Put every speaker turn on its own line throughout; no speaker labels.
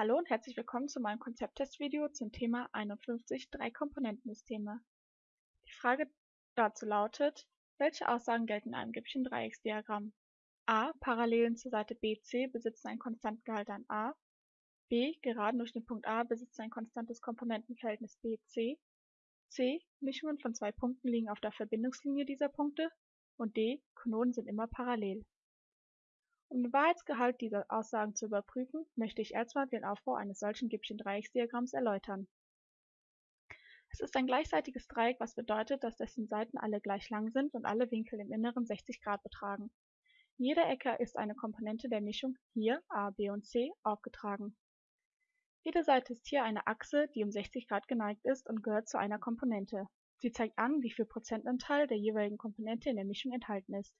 Hallo und herzlich willkommen zu meinem Konzepttestvideo zum Thema 51 Drei-Komponentensysteme. Die Frage dazu lautet, welche Aussagen gelten in einem Gibbschen Dreiecksdiagramm? a. Parallelen zur Seite BC besitzen einen konstanten Gehalt an a. b. Geraden durch den Punkt A besitzen ein konstantes Komponentenverhältnis BC. c. Mischungen von zwei Punkten liegen auf der Verbindungslinie dieser Punkte. Und d. Konoden sind immer parallel. Um den Wahrheitsgehalt dieser Aussagen zu überprüfen, möchte ich erstmal den Aufbau eines solchen Gibbschen Dreiecksdiagramms erläutern. Es ist ein gleichseitiges Dreieck, was bedeutet, dass dessen Seiten alle gleich lang sind und alle Winkel im Inneren 60 Grad betragen. In jeder Ecke ist eine Komponente der Mischung, hier a, b und c, aufgetragen. Jede Seite ist hier eine Achse, die um 60 Grad geneigt ist und gehört zu einer Komponente. Sie zeigt an, wie viel Prozentanteil der jeweiligen Komponente in der Mischung enthalten ist.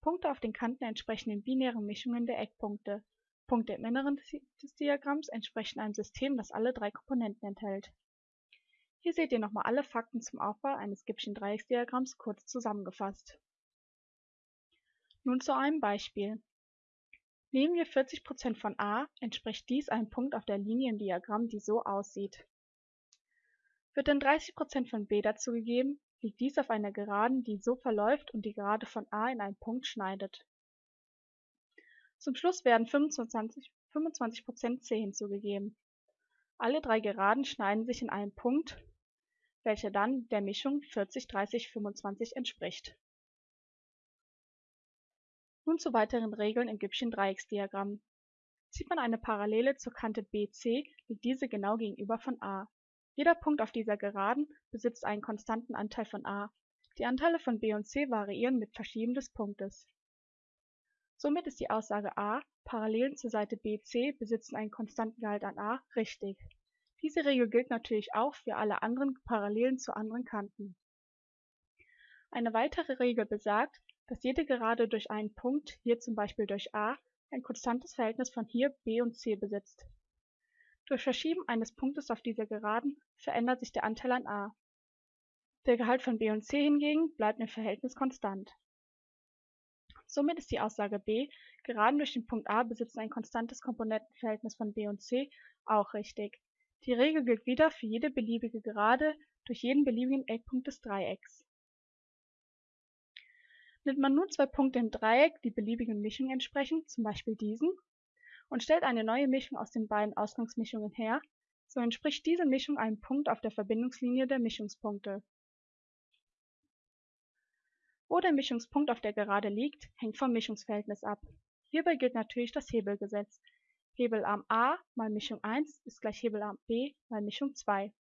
Punkte auf den Kanten entsprechen den binären Mischungen der Eckpunkte. Punkte im Inneren des Diagramms entsprechen einem System, das alle drei Komponenten enthält. Hier seht ihr nochmal alle Fakten zum Aufbau eines Gibbschen Dreiecksdiagramms kurz zusammengefasst. Nun zu einem Beispiel. Nehmen wir 40% von a, entspricht dies einem Punkt auf der Linie im Diagramm, die so aussieht. Wird dann 30% von b dazugegeben, liegt dies auf einer Geraden, die so verläuft und die Gerade von A in einen Punkt schneidet. Zum Schluss werden 25, 25% C hinzugegeben. Alle drei Geraden schneiden sich in einen Punkt, welcher dann der Mischung 40, 30, 25 entspricht. Nun zu weiteren Regeln im Gibbschen Dreiecksdiagramm. Sieht man eine Parallele zur Kante BC, liegt diese genau gegenüber von A. Jeder Punkt auf dieser Geraden besitzt einen konstanten Anteil von a. Die Anteile von b und c variieren mit Verschieben des Punktes. Somit ist die Aussage a, Parallelen zur Seite BC besitzen einen konstanten Gehalt an a, richtig. Diese Regel gilt natürlich auch für alle anderen Parallelen zu anderen Kanten. Eine weitere Regel besagt, dass jede Gerade durch einen Punkt, hier zum Beispiel durch a, ein konstantes Verhältnis von hier b und c besitzt durch Verschieben eines Punktes auf dieser Geraden verändert sich der Anteil an a. Der Gehalt von b und c hingegen bleibt im Verhältnis konstant. Somit ist die Aussage b, Geraden durch den Punkt a besitzen ein konstantes Komponentenverhältnis von b und c, auch richtig. Die Regel gilt wieder für jede beliebige Gerade durch jeden beliebigen Eckpunkt des Dreiecks. Nimmt man nun zwei Punkte im Dreieck, die beliebigen Mischungen entsprechen, zum Beispiel diesen, und stellt eine neue Mischung aus den beiden Ausgangsmischungen her, so entspricht diese Mischung einem Punkt auf der Verbindungslinie der Mischungspunkte. Wo der Mischungspunkt auf der Gerade liegt, hängt vom Mischungsverhältnis ab. Hierbei gilt natürlich das Hebelgesetz. Hebelarm A mal Mischung 1 ist gleich Hebelarm B mal Mischung 2.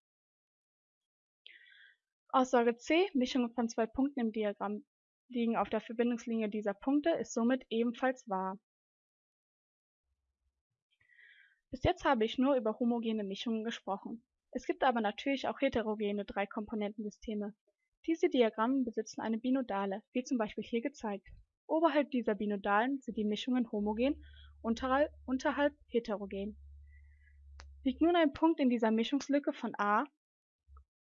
Aussage C, Mischungen von zwei Punkten im Diagramm liegen auf der Verbindungslinie dieser Punkte, ist somit ebenfalls wahr. Bis jetzt habe ich nur über homogene Mischungen gesprochen. Es gibt aber natürlich auch heterogene Dreikomponentensysteme. Diese Diagramme besitzen eine Binodale, wie zum Beispiel hier gezeigt. Oberhalb dieser Binodalen sind die Mischungen homogen, unterhalb, heterogen. Liegt nun ein Punkt in dieser Mischungslücke von A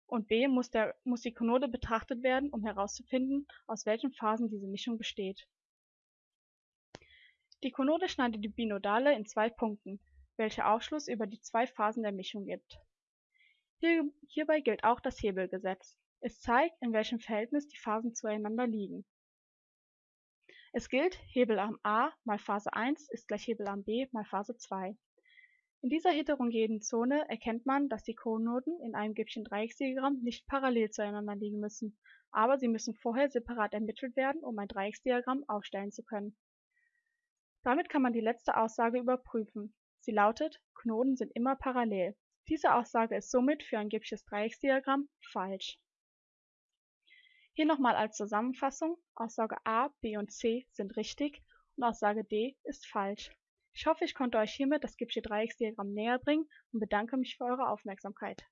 und B muss, der, muss die Konode betrachtet werden, um herauszufinden, aus welchen Phasen diese Mischung besteht. Die Konode schneidet die Binodale in zwei Punkten, welche Aufschluss über die zwei Phasen der Mischung gibt. Hier, hierbei gilt auch das Hebelgesetz. Es zeigt, in welchem Verhältnis die Phasen zueinander liegen. Es gilt, Hebelarm A mal Phase 1 ist gleich Hebelarm B mal Phase 2. In dieser heterogenen Zone erkennt man, dass die Konoden in einem Gibbschen Dreiecksdiagramm nicht parallel zueinander liegen müssen, aber sie müssen vorher separat ermittelt werden, um ein Dreiecksdiagramm aufstellen zu können. Damit kann man die letzte Aussage überprüfen. Sie lautet, Knoten sind immer parallel. Diese Aussage ist somit für ein Gibbsches Dreiecksdiagramm falsch. Hier nochmal als Zusammenfassung, Aussage A, B und C sind richtig und Aussage D ist falsch. Ich hoffe, ich konnte euch hiermit das Gibbsche Dreiecksdiagramm näher bringen und bedanke mich für eure Aufmerksamkeit.